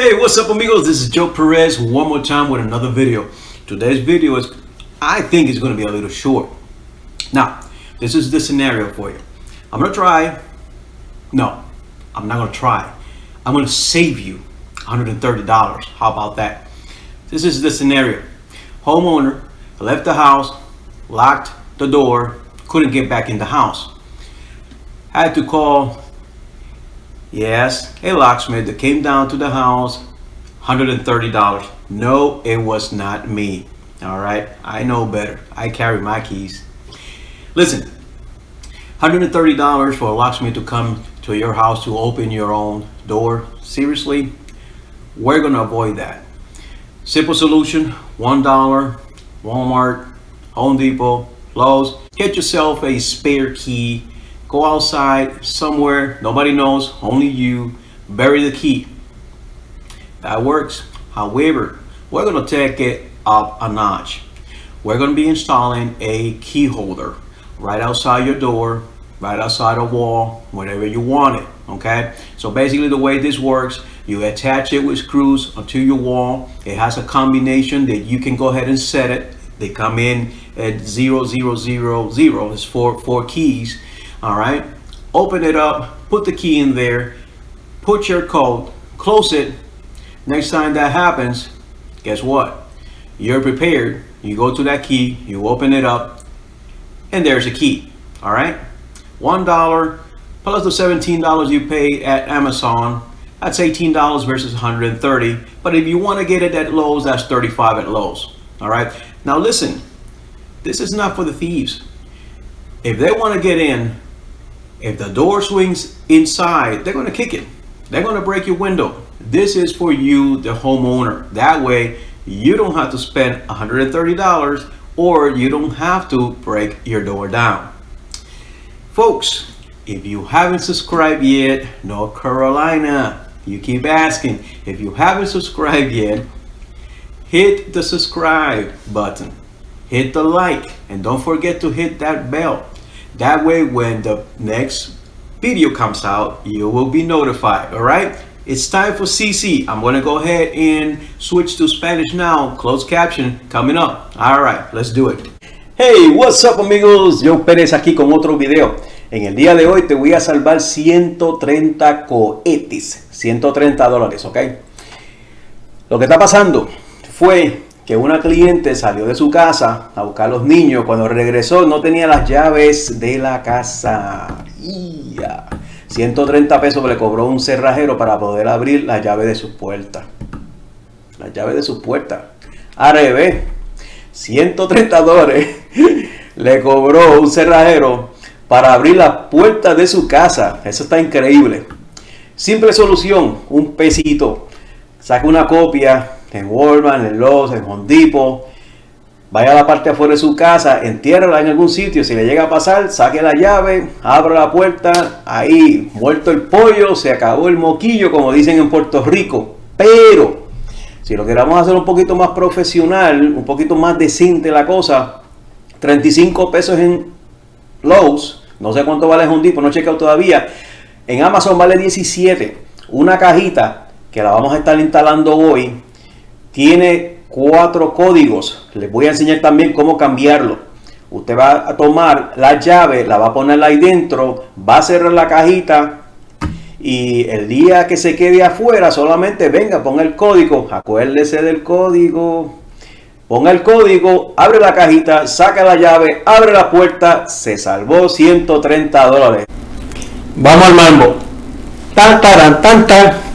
Hey, what's up amigos? This is Joe Perez one more time with another video. Today's video is, I think is going to be a little short. Now, this is the scenario for you. I'm to try, no, I'm not going to try. I'm going to save you $130. How about that? This is the scenario. Homeowner left the house, locked the door, couldn't get back in the house. Had to call Yes, a locksmith that came down to the house, $130. No, it was not me. All right, I know better. I carry my keys. Listen, $130 for a locksmith to come to your house to open your own door. Seriously, we're gonna avoid that. Simple solution, $1, Walmart, Home Depot, Lowe's. Get yourself a spare key go outside somewhere nobody knows only you. Bury the key. That works. However we're to take it up a notch. We're to be installing a key holder right outside your door right outside a wall whatever you want it okay? So basically the way this works you attach it with screws onto your wall. It has a combination that you can go ahead and set it. They come in at zero zero zero zero. It's four four keys all right? Open it up put the key in there put your code close it. Next time that happens guess what? You're prepared. You go to that key you open it up and there's a key. All right? One dollar plus the 17 dollars you pay at amazon that's 18 dollars versus 130 but if you want to get it at lowes that's 35 at lowes. All right? Now listen this is not for the thieves. If they want to get in if the door swings inside, they're going to kick it. They're going to break your window. This is for you, the homeowner. That way, you don't have to spend $130 or you don't have to break your door down. Folks, if you haven't subscribed yet, North Carolina, you keep asking. If you haven't subscribed yet, hit the subscribe button, hit the like, and don't forget to hit that bell that way, when the next video comes out, you will be notified, all right? It's time for CC. I'm to go ahead and switch to Spanish now. Closed caption coming up. All right, let's do it. Hey, what's up amigos? Joe Pérez aquí con otro video. En el día de hoy te voy a salvar 130 cohetes, 130 dólares, ¿ok? Lo que está pasando fue que una cliente salió de su casa a buscar a los niños. Cuando regresó no tenía las llaves de la casa. 130 pesos le cobró un cerrajero para poder abrir la llave de su puerta. La llave de su puerta. A revés. 130 dólares le cobró un cerrajero para abrir la puerta de su casa. Eso está increíble. Simple solución. Un pesito. Saca una copia en Walmart, en Lowe's, en Home Depot, vaya a la parte afuera de su casa, entiérrala en algún sitio, si le llega a pasar, saque la llave, abra la puerta, ahí, muerto el pollo, se acabó el moquillo, como dicen en Puerto Rico. Pero, si lo queramos hacer un poquito más profesional, un poquito más decente la cosa, 35 pesos en Lowe's, no sé cuánto vale Home Depot, no he checado todavía, en Amazon vale 17, una cajita que la vamos a estar instalando hoy, tiene cuatro códigos. Les voy a enseñar también cómo cambiarlo. Usted va a tomar la llave, la va a poner ahí dentro, va a cerrar la cajita y el día que se quede afuera solamente venga, ponga el código, acuérdese del código, ponga el código, abre la cajita, saca la llave, abre la puerta, se salvó 130 dólares. Vamos al mambo. Tan, tan, tan, tan.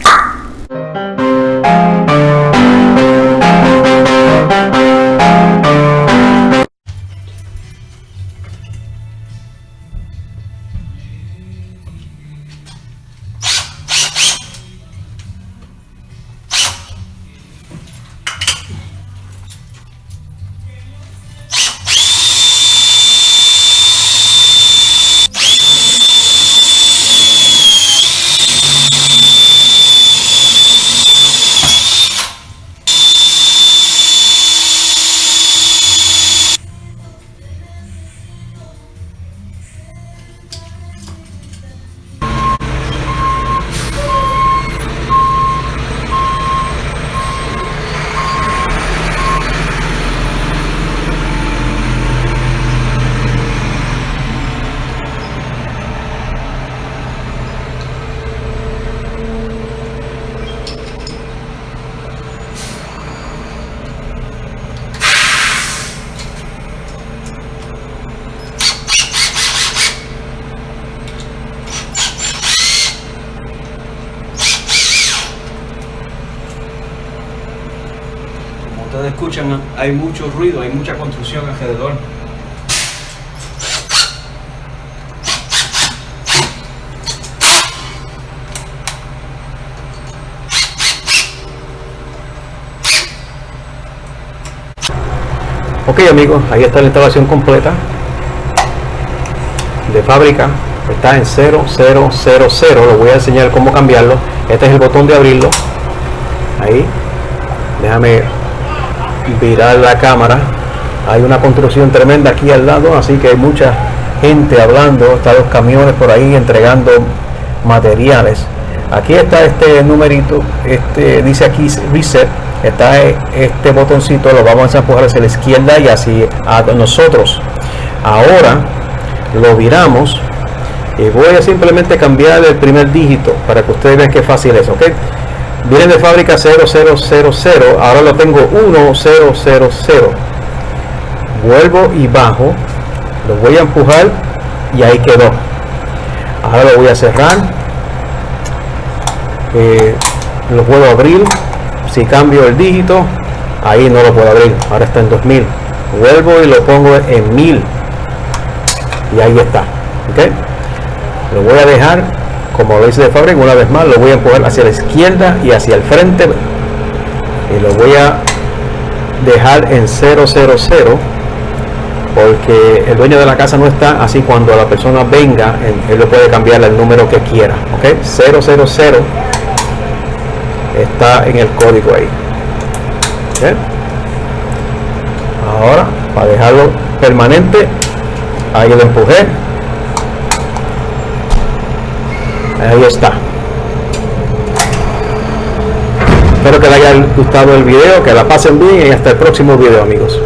Ustedes escuchan, hay mucho ruido, hay mucha construcción alrededor. Ok amigos, ahí está la instalación completa de fábrica. Está en 0000 lo voy a enseñar cómo cambiarlo. Este es el botón de abrirlo. Ahí. Déjame virar la cámara. Hay una construcción tremenda aquí al lado así que hay mucha gente hablando. Están los camiones por ahí entregando materiales. Aquí está este numerito este dice aquí reset. Está este botoncito lo vamos a empujar hacia la izquierda y así a nosotros. Ahora lo viramos y voy a simplemente cambiar el primer dígito para que ustedes vean qué fácil es ok viene de fábrica 0000 ahora lo tengo 1000 vuelvo y bajo. Lo voy a empujar y ahí quedó. Ahora lo voy a cerrar. Eh, lo puedo abrir. Si cambio el dígito ahí no lo puedo abrir. Ahora está en 2000 vuelvo y lo pongo en 1000 y ahí está. Ok lo voy a dejar como lo hice de fábrica una vez más lo voy a empujar hacia la izquierda y hacia el frente y lo voy a dejar en 000 porque el dueño de la casa no está así cuando la persona venga él, lo puede cambiar el número que quiera ok 000 está en el código ahí ahora para dejarlo permanente ahí lo empujé ahí está. Espero que les haya gustado el video que la pasen bien y hasta el próximo video amigos